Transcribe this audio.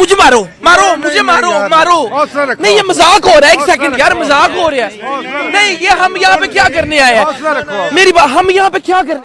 مجھے مارو مارو مجھے مارو مارو۔ نہیں یہ مذاق ہو رہا ہے ایک سیکنڈ یار مزاق مذاق ہو رہا ہے۔ نہیں یہ ہم یہاں پہ کیا کرنے آئے ہیں؟ میری بات ہم یہاں پہ کیا کر